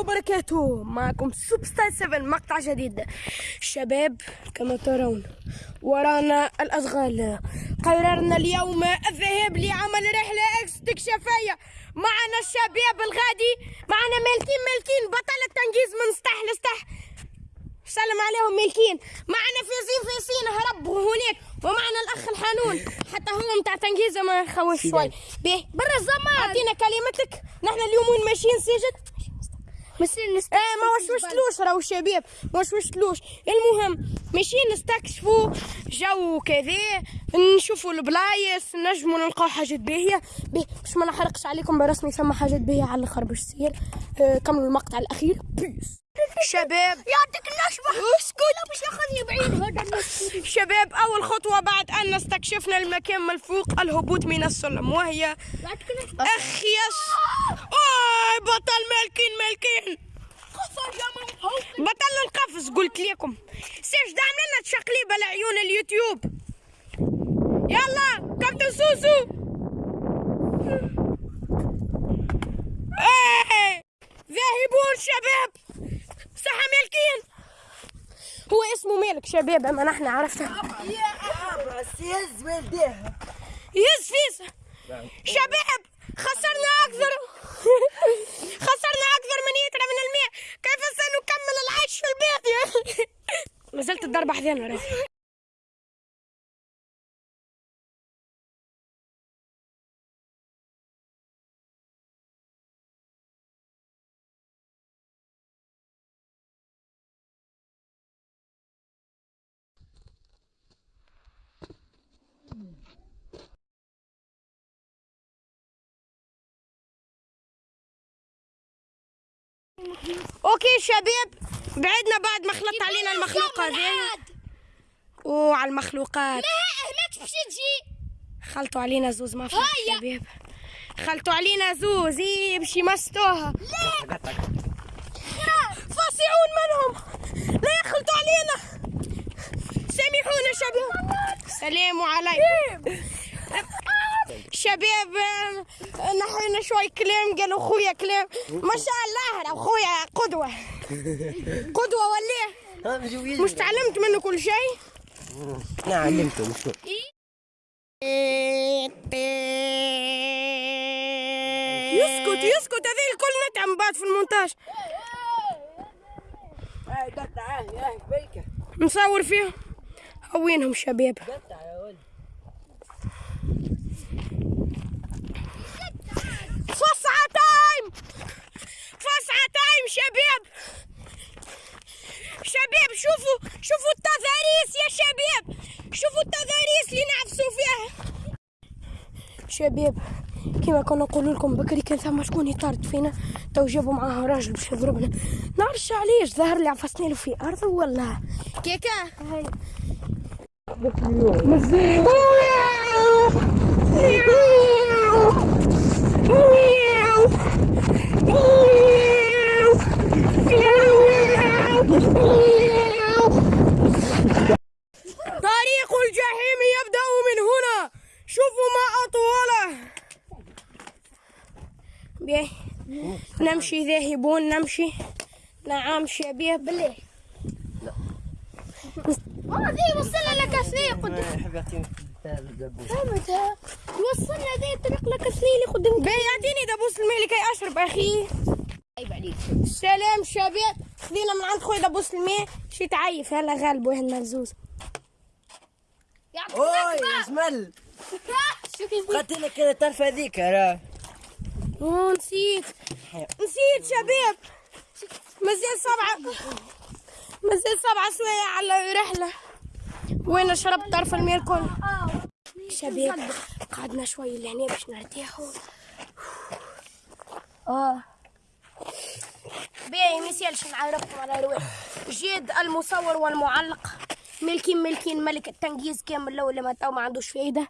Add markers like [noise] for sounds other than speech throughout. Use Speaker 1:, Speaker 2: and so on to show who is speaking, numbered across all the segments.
Speaker 1: وبركاته. معكم سوب ستايل 7 مقطع جديد. شباب كما ترون ورانا الأشغال. قررنا اليوم الذهاب لعمل رحلة استكشافية معنا الشباب الغادي معنا مالكين مالكين بطل التنجيز من سطح لسطح سلم عليهم ملكين. معنا فيزين فيزين هربوا هناك. ومعنا الأخ الحانون حتى هو متاع تنجيزه ما يخوف شوي. به برا الزمان أعطينا كلمتك. نحن اليوم وين ماشيين سجد
Speaker 2: مسير نست
Speaker 1: إيه ما وشوشتلوش راهو الشباب ما وشوشتلوش المهم ماشيين نستكشفوا جو كذا نشوفوا البلايص نجموا نلقاو حاجات باهية. باش ما نحرقش عليكم برسمي ثم حاجات باهية على الأخر باش تصير. آه كملوا المقطع الأخير. peace شباب.
Speaker 2: يعطيك النشبة
Speaker 1: اسكت.
Speaker 2: مش ياخذني بعيد هذا
Speaker 1: شباب أول خطوة بعد أن استكشفنا المكان من فوق الهبوط من السلم وهي
Speaker 2: يعطيك النشبة
Speaker 1: أخ yes. اوه بطل مالكين مالكين بطل القفز قلت لكم. سيف دعم لنا تشقليبه لعيون اليوتيوب. يلا كابتن سوسو. إيه. ذاهبون شباب. صح مالكين هو اسمه مالك شباب أما نحن عرفنا.
Speaker 3: سيز والديه
Speaker 1: يز فيس شباب خسرنا أكثر. [laughs] خسرنا أكثر من يترى من الماء. كيف سنكمل العيش في البيت يا ما [laughs] زلت الضربة حذانا راه أوكي شباب بعدنا بعد ما خلط علينا المخلوق هذا وعلى المخلوقات.
Speaker 2: ما تمشي تجي
Speaker 1: خلطوا علينا زوز ما شباب. خلطوا علينا زوز إيه باش يمستوها فاصعون منهم. لا يخلطوا علينا. سامحونا شباب. سلام عليكم. شباب نحينا شوي كلام قالوا خويا كلام. ما شاء الله خويا قدوة. [laughs] قدوة ولا مش تعلمت منه كل شيء؟
Speaker 3: نعم علمتهم شو.
Speaker 1: يسكت يسكت هذه الكل نتعب بعد في المونتاج. نصور فيهم وينهم شباب. فسعة تايم! فسعة تايم شباب! شباب شوفوا شوفوا التضاريس يا شباب! شوفوا التضاريس اللي نعفسوا فيها! شباب كما كنا نقول لكم بكري كان ثم شكون يطارد فينا؟ تو جابوا معاه راجل باش يضربنا نعرفش علاش ظهر لي عفسنا له في ارض ولا؟ كيكا طريق الجحيم يبدأ من هنا. شوفوا ما أطوله. بيه نمشي ذاهبون نمشي. نعم شباب بالله
Speaker 2: هذه وصلنا لك سنين قدام وصلنا ذي الطريق لك سنين قدام
Speaker 1: بيه يعطيني دبوس الماء لكي أشرب أخي.
Speaker 2: عيب عليك.
Speaker 1: سلام شباب. خذينا من عند خويا دبوس الماء شي تعيف. هلا غالب واحد ملزوز
Speaker 2: يعطيك
Speaker 3: أوي [laughs]
Speaker 2: شو كيف؟
Speaker 3: قتلك تعرف هذيك راه
Speaker 1: نسيت. نسيت شباب. مازال سبعة. مازال سبعة سوايع على رحلة وين شربت طرف الماء الكل؟ شباب قعدنا شوي لهنا باش نرتاحوا آه. باهي ما يسالش نعرفكم على رواح. جيد المصور والمعلق. ملكين ملكين ملك التنجيز كامل. لو ما تو ما عندوش فايدة.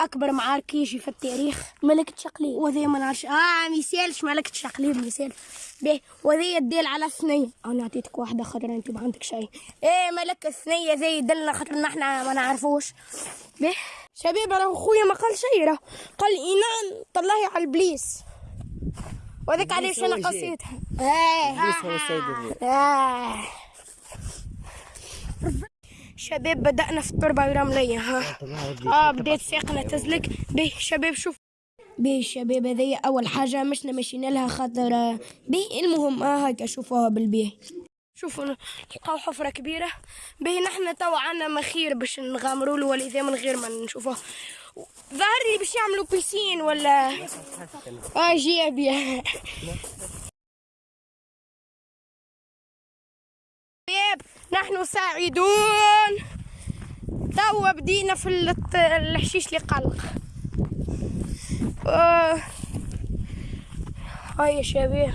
Speaker 1: أكبر معارك يجي في التاريخ. ملكة شقليب وذي ما نعرفش. آه ميسالش ملكة شقليب ميسال به وذي الديل على الثنية. أنا أعطيتك واحدة خضرا أنت ما عندك شيء. إيه ملك الثنية زي يدلنا خاطر إحنا ما نعرفوش. به شباب راه خويا ما قال شيء راه قال اينان طلعي على البليس وذاك علاش
Speaker 3: أنا.
Speaker 1: قصيتها. شباب بدأنا في التربة الرملية ها. آه بديت ساقنا تزلك به شباب شوف. به شباب هذه أول حاجة مشنا ماشيين لها خاطر. به المهم آه هكا شوفوها بالبيه. شوفوا لقاو حفرة كبيرة. به نحن توا عنا مخير باش نغامروا له ولذا من غير ما نشوفوه. ظهر لي باش يعملوا بيسين ولا؟ آه جيبي شباب نحن سعيدون توا بدينا في الحشيش اللي قلق. آه. هاي يا شباب.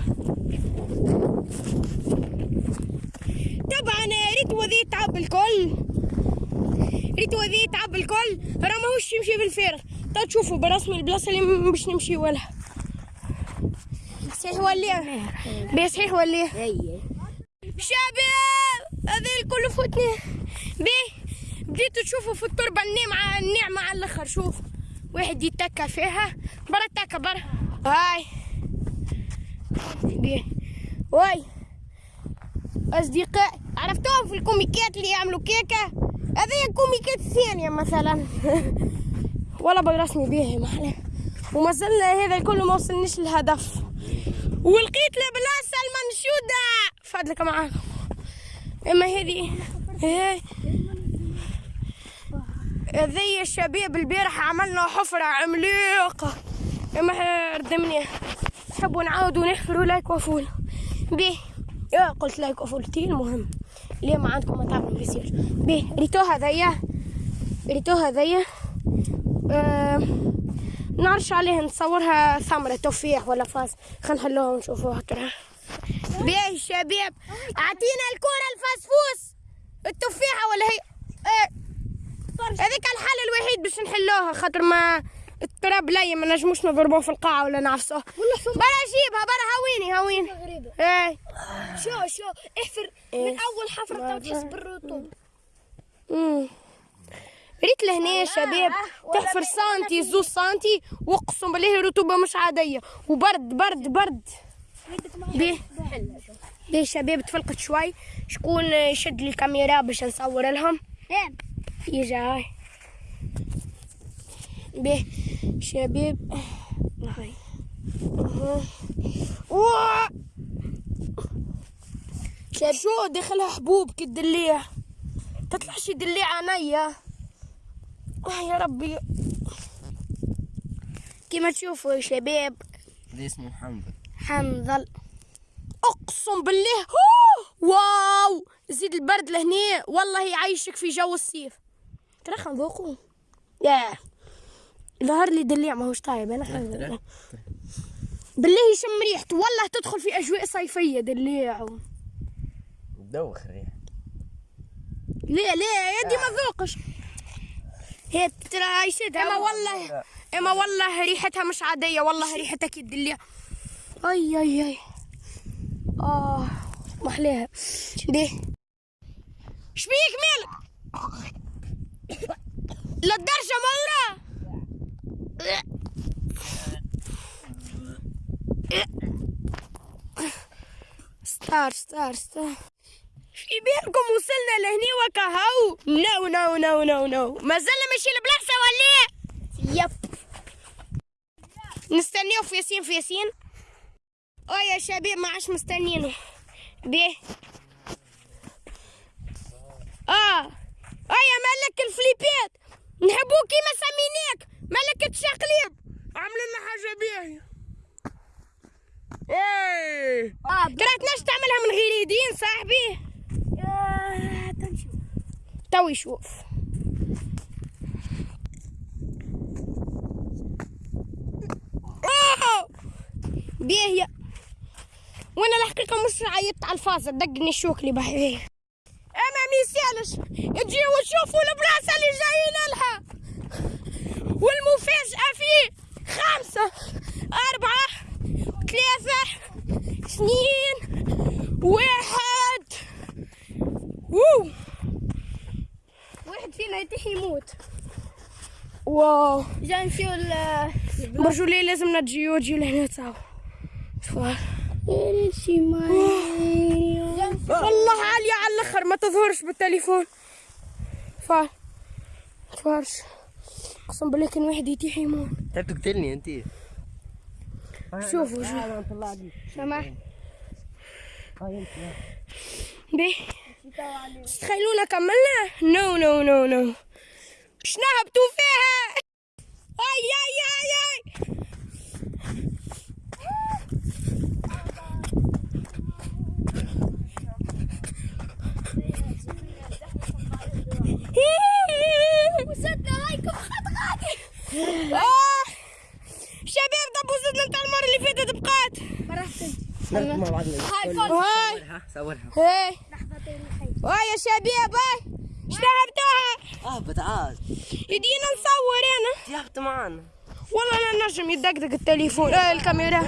Speaker 1: طبعا ريت وذي تعب الكل. ريت وذي تعب الكل. راه ماهوش يمشي بالفارغ تا تشوفوا برسمي البلاصة اللي باش نمشي ولا. صحيح ولا بيه صحيح ولا شباب هذا الكل فوتني. بيه بديتوا تشوفوا في التربة الناعمة الناعمة على الآخر. شوف واحد يتكى فيها برا تكى برا. هاي. بيه. واي أصدقائي عرفتوهم في الكوميكات اللي يعملوا كيكة؟ هذه الكوميكات الثانية مثلا. [laughs] ولا برسمي بيه محلى وما زلنا هذا الكل ما وصلنيش للهدف. ولقيت البلاصة المنشودة. فضلك معاكم إما هذه هي هذي الشباب البارح عملنا حفرة عملاقة. إما ردمني تحبوا نعاودوا نحفروا like و fall بيه. يا قلت like و fall تي المهم. ليه ما عندكم ما تعملوا بيصير بيه ريتو هذيا ريتو هذيا آه نعرش عليها نصورها ثمرة تفاح ولا فاس خلينا نحلوها ونشوفوها ترى. بيه الشباب اعطينا الكرة الفسفوس التفاحة ولا هي؟ إيه هذيك الحل الوحيد باش نحلوها خاطر ما التراب لي ما نجموش نضربوه في القاعة ولا نعفسوه برا جيبها برا هويني هويني.
Speaker 2: غريبة.
Speaker 1: إيه.
Speaker 2: شو شو احفر. من أول حفرة تو تحس بالرطوبة.
Speaker 1: مم. ريت لهنا يا شباب. تحفر سنتي زوز سنتي واقسم بالله الرطوبة مش عادية. وبرد برد برد. بيه بيه شباب تفلقت شوي. شكون يشد لي الكاميرا باش نصور لهم؟ يجي هاي بيه شباب هاي شاب شو دخلها حبوب كالدليع تطلعش دليع عينيا آه يا ربي. كما تشوفوا يا شباب.
Speaker 3: هذا اسمه محمد
Speaker 1: حنظل. أقسم بالله! واو! زيد البرد لهنا والله يعيشك في جو الصيف. ترى خلينا نذوقوا يا ظهر لي دليع ماهوش طايب أنا حنظل بالله. يشم ريحته والله تدخل في أجواء صيفية دليع.
Speaker 3: دوخ الريح
Speaker 1: ليه ليه يدي ما ذوقش. هي ترى عايشتها أما والله أما والله ريحتها مش عادية والله ريحتها كي الدليع أي أي أي. آه محليها ليه شبيك مالك؟ للدرجه مرة star star star في بالكم وصلنا لهني وكهو no no no no no ما زلنا ماشي البلاصه ولا yep نستنيو في ياسين في ياسين آه يا شباب ما عادش مستنيينه بيه آه آه يا ملك الفليبات نحبوك كيما سميناك ملكة شقليب عملوا لنا حاجة باهية إيه ترى تنجم تعملها من غير يدين صاحبي تو يشوف أوه! باهية وأنا الحقيقة مش عيطت على الفازة دقني الشوك اللي بحيه اما ميسالش تجيو وتشوفوا البلاصة اللي جايين لها. والمفاجأة فيه خمسة أربعة ثلاثة اثنين واحد. وو
Speaker 2: واحد فينا يتيح يموت.
Speaker 1: wow.
Speaker 2: جا نمشيو
Speaker 1: برجولي لازم نجيو تجيو لهنا تاو.
Speaker 2: ماي.
Speaker 1: والله عالية على الأخر ما تظهرش بالتليفون. فار فارش اقسم بالله كان واحد يتيح يموت.
Speaker 3: انت تقتلني انت.
Speaker 1: شوفوا شوفوا.
Speaker 2: سمح
Speaker 1: بيه تخيلونا كملنا no no no no اش نهبطوا فيها؟ أي أي أي أي.
Speaker 2: وصلنا هايكم غادي
Speaker 1: آه. شباب طب وصلنا بتاع المرة اللي فاتت بقات.
Speaker 2: هاي
Speaker 3: صورها صورها.
Speaker 1: هاي. يا شباب هاي. اش نهبطوها
Speaker 3: اهبط عاد
Speaker 1: يدينا نصور أنا.
Speaker 3: تهبط معانا.
Speaker 1: والله أنا نجم يدقدق التليفون. آه الكاميرا.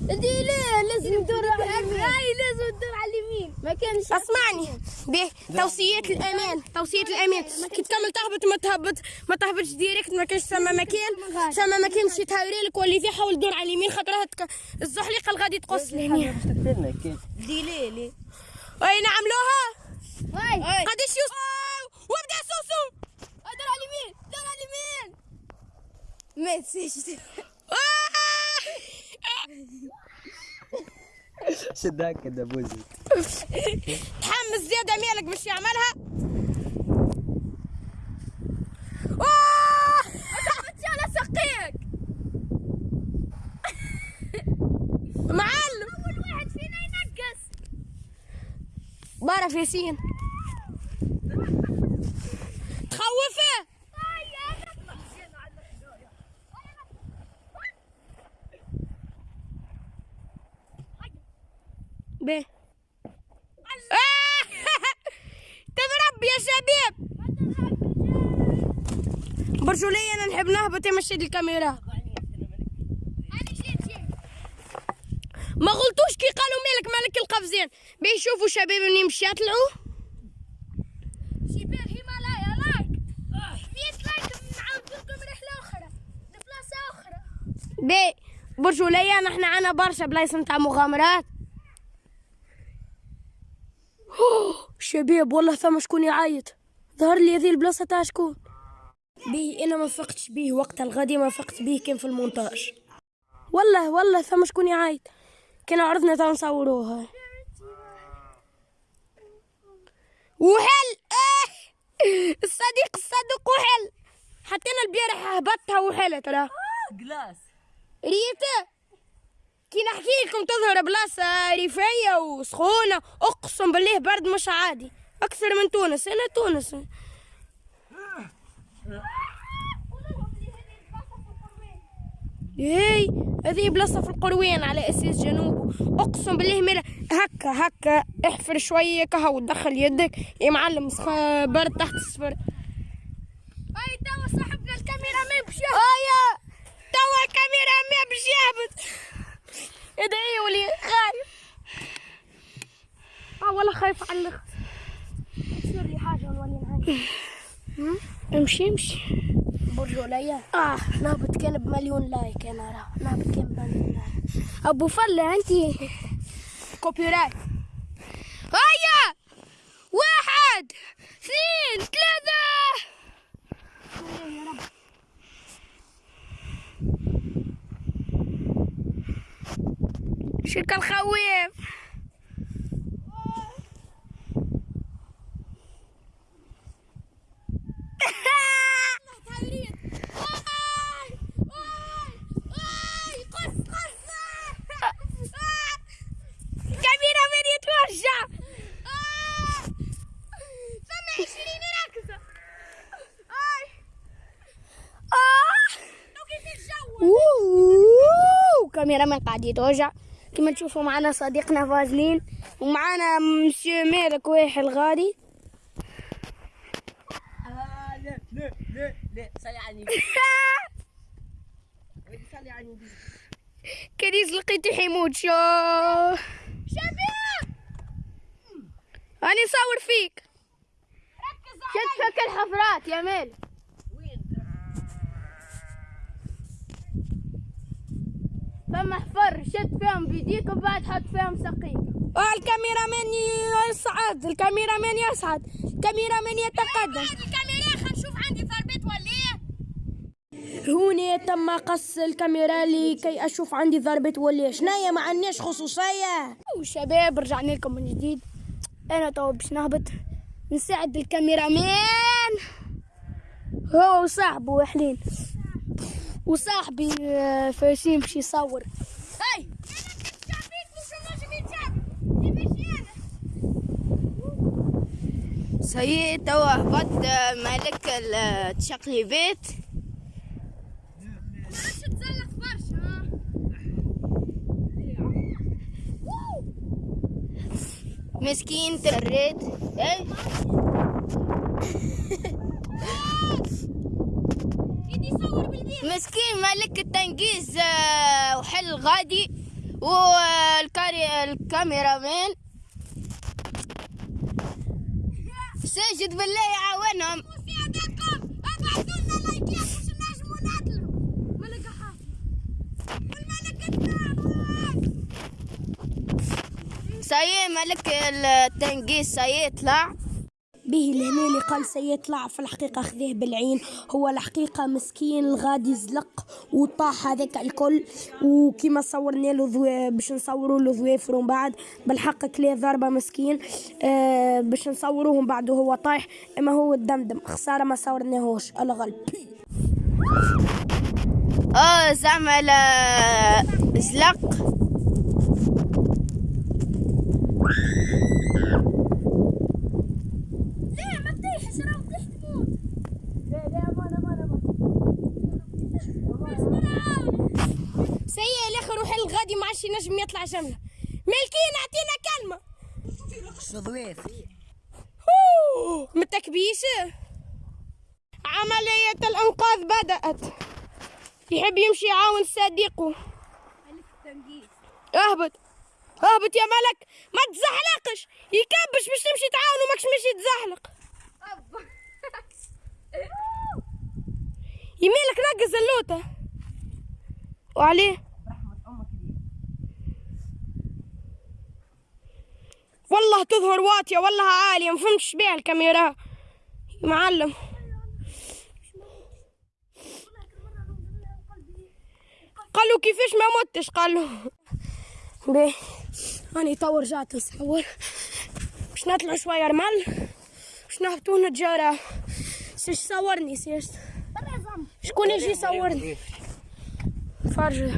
Speaker 2: دي ليه لازم تدور هاي لازم تدور على ما كانش
Speaker 1: أسمعني. به توصيات الأمان توصيات الأمان. كي تكمل تهبط ما تهبط ما تهبطش direct ما كانش ثم مكان ثم مكان باش يتهوري لك واللي فيه حاول دور على اليمين خاطرها تك... الزحليقة الغادي تقص لهنا.
Speaker 3: باش تقتلنا كيف
Speaker 2: دي ليه ليه؟
Speaker 1: أي نعملوها؟
Speaker 2: هاي
Speaker 1: قداش يوصل وابدا سوسو.
Speaker 2: دور على اليمين دور على اليمين. ما تسيش [laughs]
Speaker 3: شد هكذا بوزي
Speaker 1: تحمس زياده مالك باش يعملها؟ آه!
Speaker 2: سقيك
Speaker 1: معلم.
Speaker 2: أول واحد فينا ينقص.
Speaker 1: بعرف ياسين تخوفه به آه! تضرب يا شباب برجولية نحب نهبط يمشي الكاميرا. ما غلطوش كي قالوا مالك مالك القفزين بيشوفوا شباب اني مش يطلعوا
Speaker 2: شباب هيمالايا like. 100 like نعاود لكم رحلة أخرى. لبلاصة أخرى.
Speaker 1: بي برجولية نحن عنا برشا بلايص نتاع مغامرات. شباب والله ثم شكون يعيط. ظهر لي هذه البلاصة تاع شكون؟ بيه أنا ما فقتش بيه وقت الغد ما فقت بيه كان في المونتاج. والله والله ثم شكون يعيط. كان عرضنا تا نصوروها. وحل! آه الصديق الصدوق وحل! حتى أنا البارح هبطتها وحلت راه.
Speaker 3: جلاس
Speaker 1: ريتا كي نحكي لكم تظهر بلاصة ريفية وسخونة أقسم بالله برد مش عادي. أكثر من تونس أنا تونس. هي هذه بلاصة في القروين على أساس جنوب. أقسم بالله ملا هكا هكا. احفر شوية كهو ودخل يدك. يا معلم برد تحت الصفر.
Speaker 2: هاي توا صاحبنا الكاميرا ما يمشي
Speaker 1: آية توا الكاميرا ما باش يهبط ادعيوا لي خايف. آه والله خايف على الآخر
Speaker 2: تصير لي حاجة ونولي نهاية [laughs]
Speaker 1: امشي امشي.
Speaker 2: برج عليا
Speaker 1: آه. نهبط كان بمليون like أنا راه نهبط كان بمليون like. أبو فله انت. copyright هيا! واحد اثنين ثلاثة. شركة الخويف كاميرا من يتوجع
Speaker 2: ثم 20 ركزه
Speaker 1: من قاعد يتوجع. كما تشوفوا معنا صديقنا فازلين ومعنا مسيو
Speaker 3: عني سالي عني
Speaker 1: كريز لقيته حيموت شو؟
Speaker 2: شباب
Speaker 1: أنا صور فيك. شد فك الحفرات يا ميل ثم احفر شد فيهم بيديك وبعد حط فيهم سقيك. الكاميرا من يصعد الكاميرا من يصعد الكاميرا من يتقدم
Speaker 2: هذه الكاميرا خلينا نشوف عندي ضربت ولا إيه؟
Speaker 1: هوني تم قص الكاميرا لكي أشوف عندي ضربة ولا شنايا؟ ما عندناش خصوصية. وشباب رجعنا لكم من جديد. أنا تو باش نهبط نساعد الكاميرامان هو وصاحبه وحلين. وصاحبي آه، فايسين باش يصور. هاي!
Speaker 2: يمشي
Speaker 1: سيء توا هبط آه، ملك التشقليبات
Speaker 2: ها
Speaker 1: مسكين تريت
Speaker 2: إيه؟
Speaker 1: مسكين ملك التنقيز آه، وحل غادي والكاري الكاميرا ساجد بالله يعاونهم
Speaker 2: مساعدتكم ابعثوا لنا لايكات باش نجموا نطلعوا ملقى حافظ والملك
Speaker 1: ساي ملك التنقيس ساي يطلع به الهنا اللي قال سيطلع في الحقيقة خذيه بالعين. هو الحقيقة مسكين الغادي زلق وطاح هذاك الكل. وكما صورنا له. باش نصوروا له ذوافر ومن بعد. بالحق كلية ضربة مسكين. آه باش نصوروه ومن بعد وهو طايح. إما هو الدمدم. خسارة ما صورناهوش. الغلب. آه زعما زلق
Speaker 2: لا ما تطيحش راه تطيح تموت
Speaker 1: سيء الآخر روح الغادي ما عادش ينجم يطلع جملة. ملكين أعطينا
Speaker 3: كلمة.
Speaker 1: أوه، متكبيش عملية الإنقاذ بدأت. يحب يمشي يعاون صديقه. اهبط. اهبط يا ملك. ما تزحلقش. يكبش باش تمشي تعاون وماكش مشي تزحلق يميلك نقز اللوطة وعليه. والله تظهر واطية والله عالية ما فهمتش بيها الكاميرا. معلم. قالوا كيفاش ما متش؟ قالوا. بيه أنا تو رجعت نصور باش نطلع شوية رمل باش نهبطوا نتجارة. سيش صورني سيش. شكون يجي يصورني؟ فرج.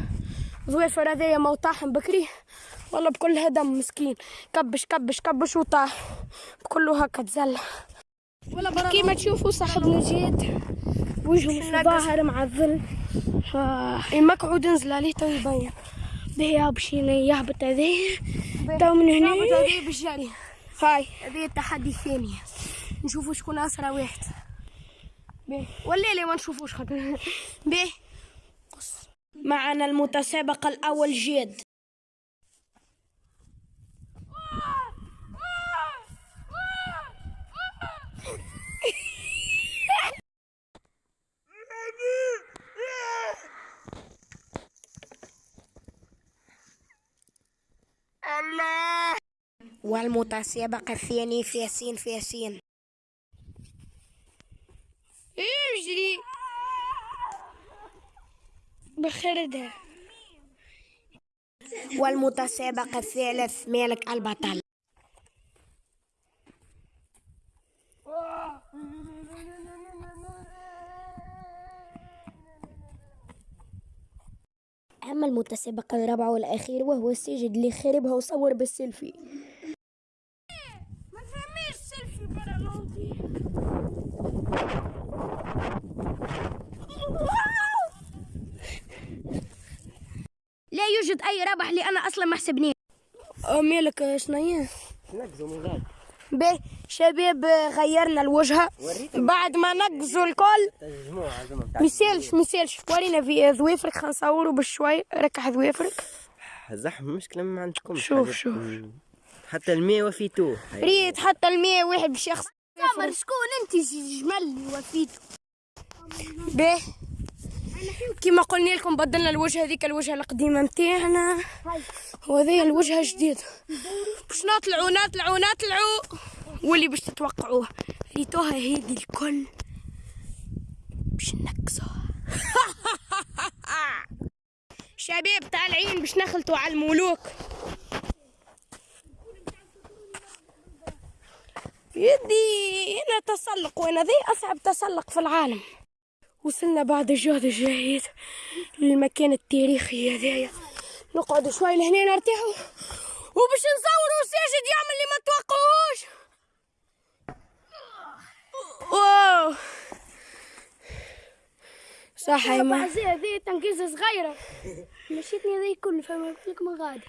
Speaker 1: ظويفر هذايا ما طاحن بكري والله بكلها دم مسكين. كبش كبش كبش وطاح بكله هكا تزلع كيما تشوفوا صاحبنا جيد وجهه ظاهر مع الظل. المقعود نزل عليه تو يبين. به بشينا يهبط هذايا تو من هنا يهبط هذايا بالجري هاي. هذايا التحدي الثاني. نشوفوا شكون أسرع واحد. بيه والليلة ما نشوفوش خاطر. [laughs] بيه معنا المتسابق الأول جيد. والمتسابق الثاني في ياسين في ياسين اجري بخردها والمتسابق الثالث مالك البطل. أما المتسابق الرابع والأخير وهو السجد اللي خربها وصور بالسيلفي
Speaker 2: ما تفهميش سيلفي برا لونتي
Speaker 1: لا يوجد أي ربح اللي أنا أصلا ما حسبني مالك شنيا
Speaker 3: نقزوا
Speaker 1: باهي شباب غيرنا الوجهة. بعد ما نقزوا الكل ميسالش ميسالش ورينا في ذويفرك خلينا نصوروا بشوي. ركح ذويفرك
Speaker 3: زحمة مشكلة ما عندكمش
Speaker 1: شوف،
Speaker 3: حاجة.
Speaker 1: شوف.
Speaker 3: حتى المية وفيتوه.
Speaker 1: ريت حتى المية واحد بشخص
Speaker 2: سامر شكون أنت؟ جمل اللي وفيته
Speaker 1: به كما قلنا لكم بدلنا الوجه هذيك الوجهه القديمة متاعنا. وهذه الوجهه الجديده باش نطلعوا نطلعوا نطلعوا واللي باش تتوقعوه. ريتوها هذه الكل باش نكسوها [laughs] شباب طالعين باش نخلطوا على الملوك. يدي هنا تسلق وأنا ذي أصعب تسلق في العالم. وصلنا بعد الجهد الجهيد للمكان التاريخي هذايا. نقعد شوي لهنا نرتاحوا. وباش نصوروا ساجد يعمل اللي ما توقعوش. واو. صح يا ما.
Speaker 2: هذه تنقيز صغيرة. مشيتني هذه كل فما قلت لك من غادي.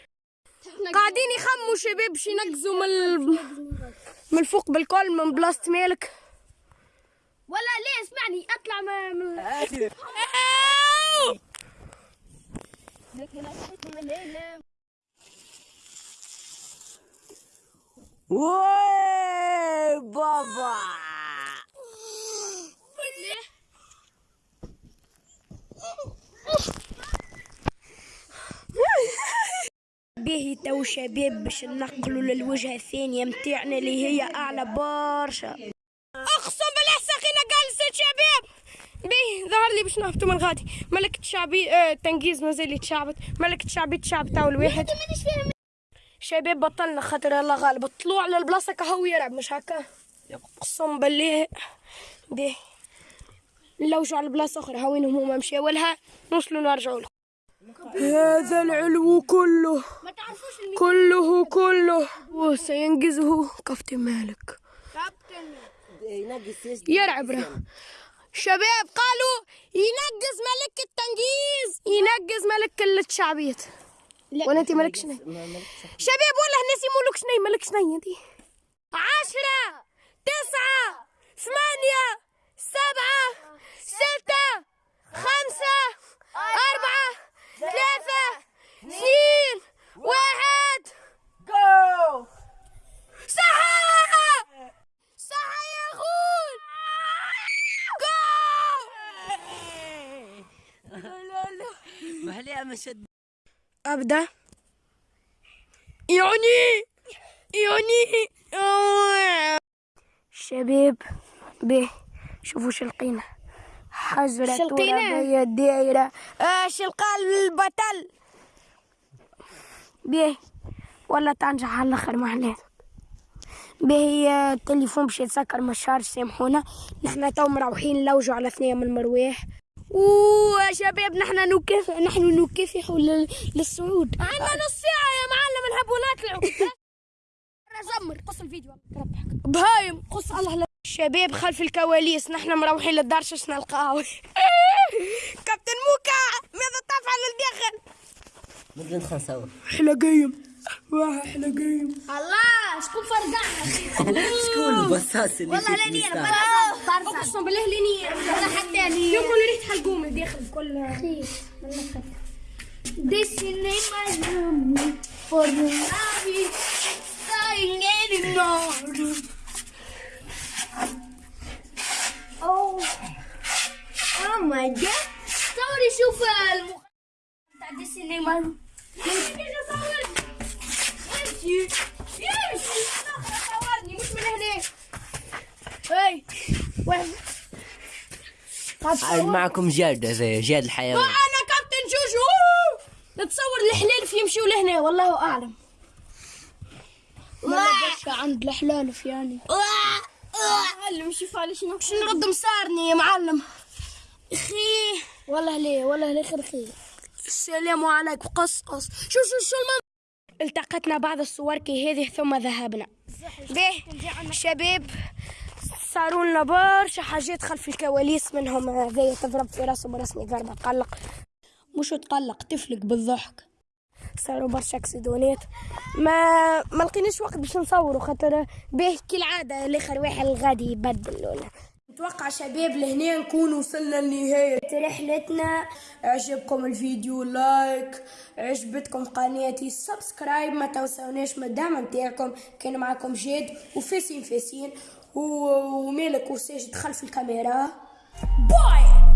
Speaker 1: قاعدين يخموا شباب باش ينقزوا من. من الفوق بالكل من بلاصة مالك.
Speaker 2: ولا ليه اسمعني؟ اطلع ما من!
Speaker 3: واي بابا.
Speaker 1: به تو شباب باش ننقلوا للوجهة الثانية متاعنا اللي هي أعلى برشا أقسم بالله ساقينا جالسة شباب به ظهر لي باش نهبطوا من غادي. ملكة شعبي آه تنقيز مازال يتشعبط. ملكة شعبي تشعب تو الواحد شباب بطلنا خاطر الله غالب. الطلوع للبلاصة كهو يلعب مش هكا؟ اقسم بالله. به نلوجوا على بلاصة أخرى هاوينهم هما مشاو لها نوصلوا نرجعوا لهم هذا العلو كله.
Speaker 2: ما تعرفوش
Speaker 1: كله كله. وسينجزه كفتي مالك.
Speaker 2: المكابتن
Speaker 1: يلعب ره شباب قالوا ينقز ملك التنجيز ينقز ملك الشعبية ولا انت ملك شني شباب والله الناس يمولك شني ملك شني انت. عشرة تسعة ثمانية سبعة ستة خمسة أربعة ثلاثة اثنين واحد.
Speaker 3: جو
Speaker 1: صح صح يا أخوي جول
Speaker 3: ما عليها مشد.
Speaker 1: أبدأ. يعني يعني شباب به. شوفوا شلقينا حجرة
Speaker 2: شلقينا؟
Speaker 1: ترابية دايرة آه شلقا البطل. به. ولا تنجح على الآخر ما عليك به التليفون باش يتسكر ما الشارج سامحونا. نحنا تو مروحين نلوجوا على ثنية من المرواح وشباب نحنا نكافح نحن نكافح لل- للصعود. عندنا نص ساعة يا معلم نحبوا نطلعوا [laughs]
Speaker 2: زمر قص الفيديو.
Speaker 1: بهايم قص الله لا شباب خلف الكواليس نحن مروحين للدار شش نلقاو [laughs] كابتن موكا ماذا تفعل الداخل؟
Speaker 3: بدنا ندخل نصور
Speaker 1: أحلى واه أحلى قيم
Speaker 2: الله شكون فرقعنا [laughs]
Speaker 3: شكون البصاص اللي
Speaker 2: والله
Speaker 3: مستعد؟
Speaker 2: أنا برصع
Speaker 1: أقسم بالله ليني
Speaker 2: ولا حتى يعني
Speaker 1: يقول ريحة حلقوم الداخل كل
Speaker 2: This is my room for the lobby. Dying anymore. Oh. Oh my god. صوري شوف المخ بتاع دي صورني مش من هنا.
Speaker 1: هاي.
Speaker 3: عاد معكم جاد زي جاد الحيوان.
Speaker 1: أنا كابتن جوجو. نتصور الحلال يمشيوا لهنا والله أعلم.
Speaker 2: عند الحلالف يعني.
Speaker 1: معلم شوف على شنو. باش نرد مسارني يا معلم؟ أخي.
Speaker 2: والله ليه والله ليه خير خير.
Speaker 1: السلام عليكم. قصقص شو شو شو المن... التقطنا بعض الصور كهذه ثم ذهبنا. به شباب صاروا لنا برشا حاجات خلف الكواليس منهم هذايا تضرب في راسه برسمي ضربة تقلق. مش تقلق تفلق بالضحك. صاروا برشا أكسيدونات. ما ما لقيناش وقت باش نصوروا خاطر به كالعادة الآخر واحد الغادي يبدل ولا نتوقع شباب لهنا نكون وصلنا لنهاية رحلتنا عجبكم الفيديو like. عجبتكم قناتي subscribe. ما تنسوناش الدعم نتاعكم. كان معكم جاد وفاسين فاسين ومالك وساجد خلف الكاميرا. باي!